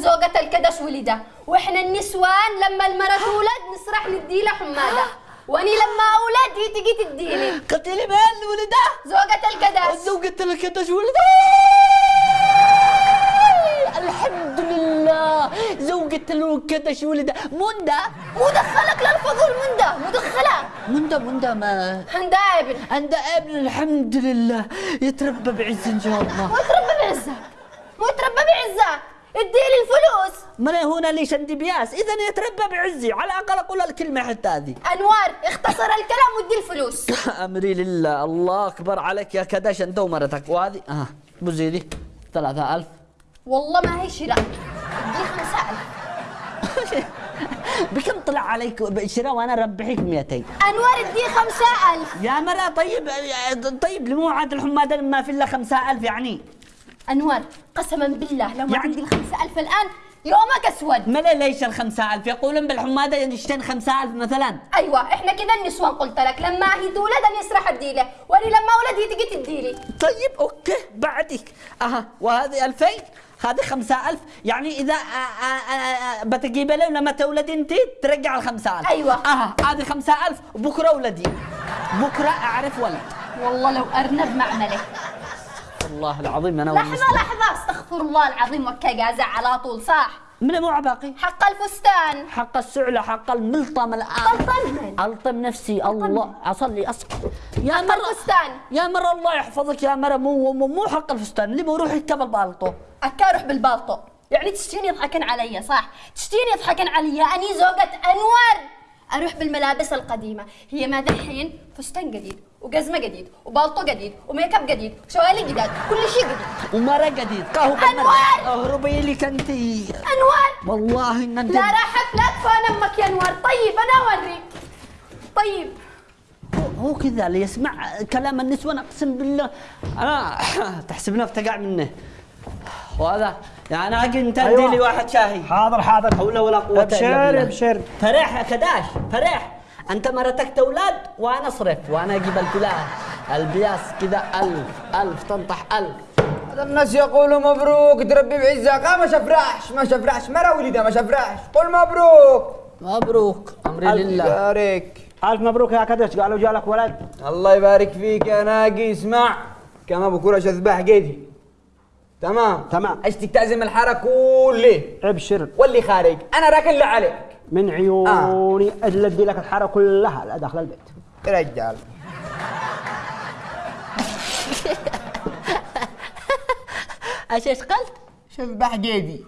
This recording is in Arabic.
زوجة الكدش ولده وإحنا النسوان لما المرة تولد نسرح ندي لها حمادة. وأني لما أولد هي تجي تديني. قتلي بين ولده زوجة الكدش. زوجة الكدش ولده الحمد لله. زوجة الكدش ولده منده؟ مدخلك للفضول منده. مدخلة. منده منده ما عندها ابن. عنده ابن الحمد لله. يتربى بعز إن شاء الله. ويتربى بعزك. ويتربى بعزك. اديلي الفلوس. أنا هنا ليش عندي بياس؟ اذا يتربى بعزي على الأقل أقول الكلمة حتى هذه. أنوار اختصر الكلام وادي الفلوس. أمري لله الله أكبر عليك يا كدش أنت ومرتك. وهذه آه بزيدي ثلاثة ألف. والله ما هي شراء. خمسة ألف. بكم طلع عليك شراء وأنا ربحك 200 أنوار ادي خمسة ألف. يا مرة طيب طيب لمو عاد الحمادة ما في إلا 5000 يعني. أنوار قسما بالله لو ما يعني- عندي الخمسة ألف الآن يومك أسود. ما ليش ال 5000 يقولون بالحمادة يشتين 5000 مثلا. أيوة إحنا كذا النسوان قلت لك لما هي تولد أنا يسرح أديله وأنا لما أولد هي تجي تديلي. طيب أوكي بعدك. أها وهذه 2000 هذه 5000 يعني إذا آه، آه، آه، بتجيب له لما تولد أنت ترجع ال 5000 أيوة. أها هذه 5000 وبكره ولدي. بكرة أعرف ولد. والله لو أرنب معملة. والله العظيم أنا لحظة والمسلم. لحظة. استغفر الله العظيم وكا قازع على طول صح؟ من مو باقي حق الفستان. حق السعلة حق الملطم الآن. ألطم نفسي الله أصلي أسقط. يا حق مرة الفستان. يا مرة الله يحفظك يا مرة مو مو, مو حق الفستان. اللي بروح يتكبل بالطو أكا بالبالطو. يعني تشتيني يضحكن علي صح؟ تشتيني يضحكن علي أني زوجة أنور. أروح بالملابس القديمة. هي ما دحين فستان جديد وجزمة جديد وبالطو جديد وميك اب جديد وشوالي جداد كل شيء جديد. ومرة جديد. قهوة أنوار! اهربي لك أنت. أنور والله إن أنت لا راحت لا تفان أمك يا أنوار. طيب أنا أوريك. طيب. هو كذا اللي يسمع كلام النسوان أقسم بالله أنا تحسب نفسك قاع منه. وهذا يعني أجي أنت أيوة. لي واحد شاي حاضر حاضر. حول ولا قوة إلا ابشر بالله. ابشر فرح يا كداش فرح. أنت مرتك أولاد وأنا اصرف وأنا أجيب الفلان. البياس كذا ألف ألف تنطح ألف. هذا الناس يقولوا مبروك تربي بعزك. آه ما شفرحش ما شفرحش. مرة ولده ما شفرحش. قل مبروك. مبروك أمري لله. يبارك. ألف مبروك يا كدش قالوا جالك ولد. الله يبارك فيك يا ناقي اسمع كما بكرة اذبح جيدي تمام. تمام. اشتك تعزم الحارة كله؟ ابشر. واللي خارج. أنا راكن اللي عليك. من عيوني اللي أدي لك الحارة كلها لا داخل البيت. رجال. إيش إيش قلت؟ شذبح جيدي